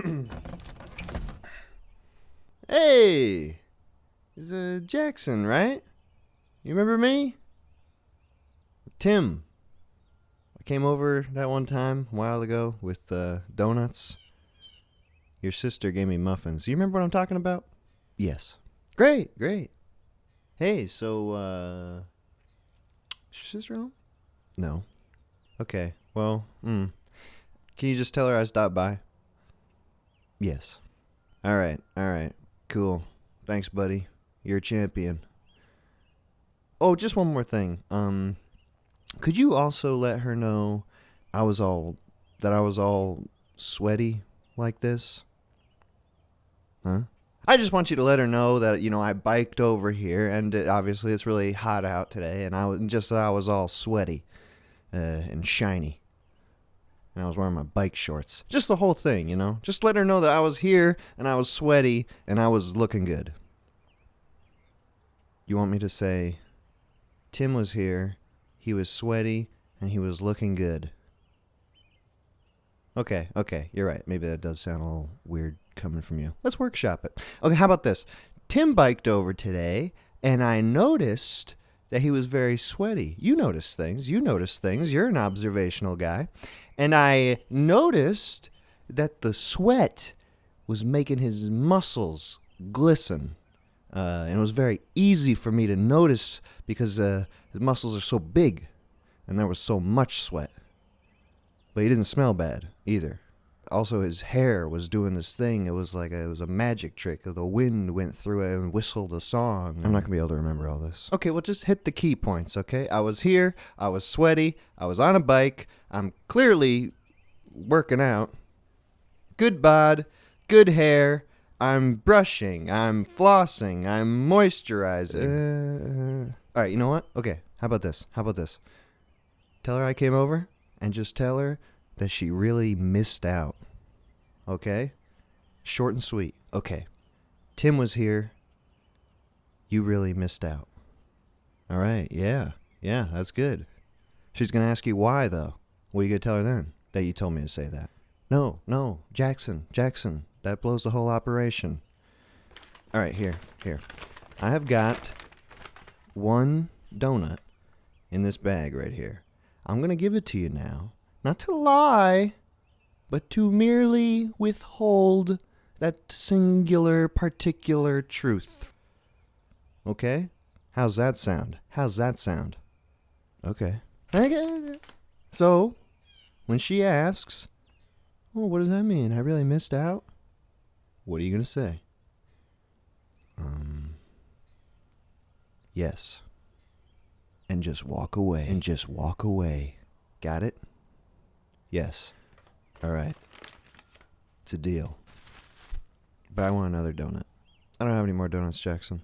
hey, it's uh, Jackson, right? You remember me? Tim. I came over that one time a while ago with uh, donuts. Your sister gave me muffins. You remember what I'm talking about? Yes. Great, great. Hey, so, uh. Is your sister home? No. Okay, well, hmm. Can you just tell her I stopped by? Yes. Alright, alright. Cool. Thanks, buddy. You're a champion. Oh, just one more thing. Um, could you also let her know I was all that I was all sweaty like this? Huh? I just want you to let her know that you know I biked over here, and it, obviously it's really hot out today, and I was just that I was all sweaty uh, and shiny, and I was wearing my bike shorts. Just the whole thing, you know. Just let her know that I was here and I was sweaty and I was looking good. You want me to say, Tim was here, he was sweaty, and he was looking good. Okay, okay, you're right. Maybe that does sound a little weird coming from you. Let's workshop it. Okay, how about this? Tim biked over today, and I noticed that he was very sweaty. You notice things. You notice things. You're an observational guy. And I noticed that the sweat was making his muscles glisten. Uh, and it was very easy for me to notice because uh, his muscles are so big and there was so much sweat. But he didn't smell bad either. Also, his hair was doing this thing. It was like a, it was a magic trick. The wind went through it and whistled a song. I'm not gonna be able to remember all this. Okay, well, just hit the key points. Okay, I was here. I was sweaty. I was on a bike. I'm clearly working out. Good bod. Good hair. I'm brushing. I'm flossing. I'm moisturizing. Uh, all right, you know what? Okay, how about this? How about this? Tell her I came over and just tell her that she really missed out. Okay? Short and sweet. Okay. Tim was here. You really missed out. All right, yeah. Yeah, that's good. She's going to ask you why, though. What are you going to tell her then? That you told me to say that. No, no, Jackson, Jackson. That blows the whole operation. All right, here, here. I have got one donut in this bag right here. I'm going to give it to you now. Not to lie, but to merely withhold that singular particular truth. Okay? How's that sound? How's that sound? Okay. Okay. So, when she asks, Oh, what does that mean? I really missed out? What are you going to say? Um, yes. And just walk away. And just walk away. Got it? Yes. All right. It's a deal. But I want another donut. I don't have any more donuts, Jackson.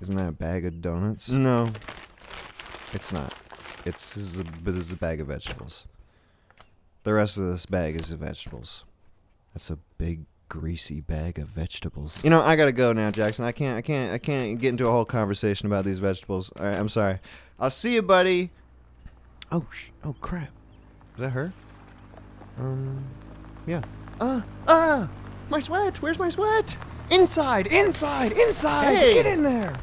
Isn't that a bag of donuts? No. It's not. It's is a, it's a bag of vegetables. The rest of this bag is the vegetables. That's a big greasy bag of vegetables. You know, I gotta go now, Jackson. I can't, I can't, I can't get into a whole conversation about these vegetables. All right, I'm sorry. I'll see you, buddy. Oh, sh- oh crap. Is that her? Um, yeah. Uh, uh, my sweat. Where's my sweat? Inside, inside, inside. Hey. Get in there.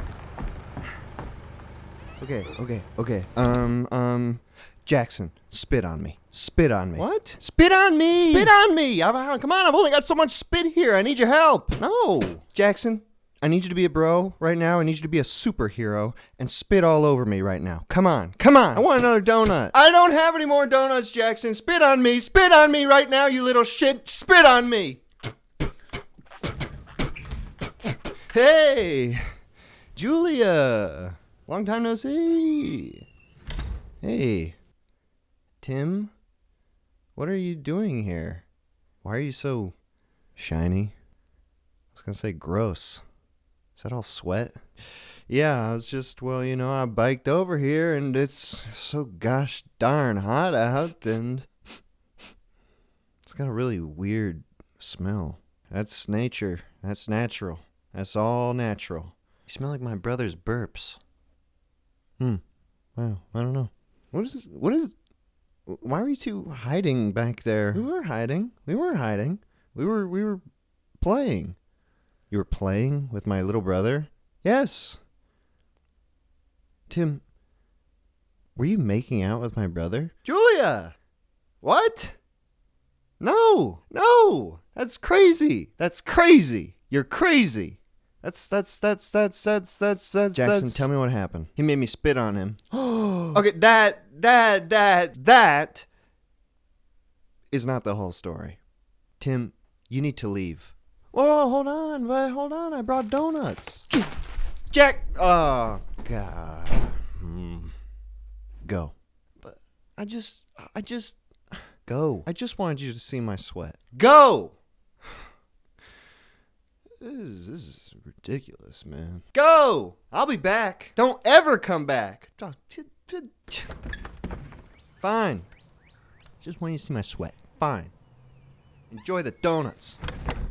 Okay, okay, okay. Um, um, Jackson, spit on me. Spit on me. What? Spit on me. Spit on me! I've, I- come on, I've only got so much spit here. I need your help. No, Jackson. I need you to be a bro right now. I need you to be a superhero and spit all over me right now. Come on, come on. I want another donut. I don't have any more donuts, Jackson. Spit on me. Spit on me right now, you little shit. Spit on me. Hey, Julia. Long time no see. Hey, Tim. What are you doing here? Why are you so shiny? I was gonna say gross. Is that all sweat? Yeah, I was just, well, you know, I biked over here and it's so gosh darn hot out and it's got a really weird smell. That's nature. That's natural. That's all natural. You smell like my brother's burps. Hmm. Wow. I don't know. What is? What is? Why were you two hiding back there? We were hiding. We weren't hiding. We were we were playing. You were playing with my little brother? Yes. Tim, were you making out with my brother? Julia! What? No, no! That's crazy! That's crazy! You're crazy! That's that's that's that's that's that's that's Jackson, that's, tell me what happened. He made me spit on him. okay, that that that that Is not the whole story. Tim, you need to leave. Whoa, hold on, but hold on. I brought donuts. Jack. Oh God. Hmm. Go. But I just, I just Go. I just wanted you to see my sweat. go, This is, this is ridiculous, man. go. I'll be back. Don't ever come back. Fine. Just want you to see my sweat. Fine. Enjoy the donuts.